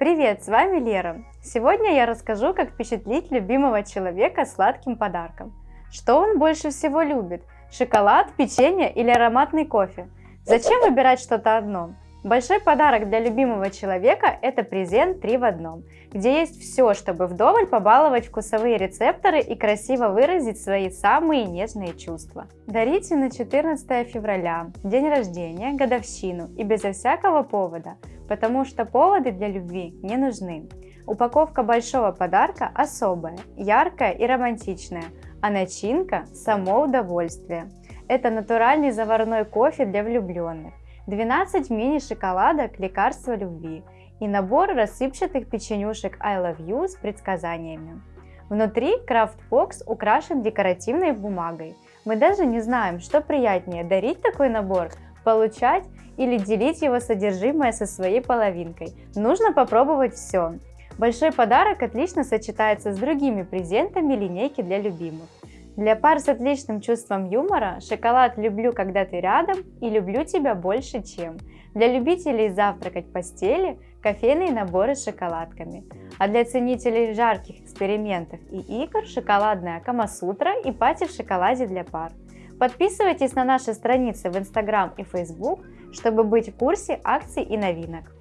Привет, с вами Лера. Сегодня я расскажу, как впечатлить любимого человека сладким подарком. Что он больше всего любит? Шоколад, печенье или ароматный кофе? Зачем выбирать что-то одно? Большой подарок для любимого человека – это презент 3 в одном, где есть все, чтобы вдоволь побаловать вкусовые рецепторы и красиво выразить свои самые нежные чувства. Дарите на 14 февраля, день рождения, годовщину и безо всякого повода, потому что поводы для любви не нужны. Упаковка большого подарка особая, яркая и романтичная, а начинка – само удовольствие. Это натуральный заварной кофе для влюбленных 12 мини-шоколадок «Лекарство любви» и набор рассыпчатых печенюшек I Love You с предсказаниями. Внутри craft box украшен декоративной бумагой. Мы даже не знаем, что приятнее дарить такой набор, получать или делить его содержимое со своей половинкой. Нужно попробовать все. Большой подарок отлично сочетается с другими презентами линейки для любимых. Для пар с отличным чувством юмора шоколад «Люблю, когда ты рядом» и «Люблю тебя больше, чем». Для любителей завтракать в постели – кофейные наборы с шоколадками. А для ценителей жарких экспериментов и игр – шоколадная камасутра и пати в шоколаде для пар. Подписывайтесь на наши страницы в Instagram и Facebook, чтобы быть в курсе акций и новинок.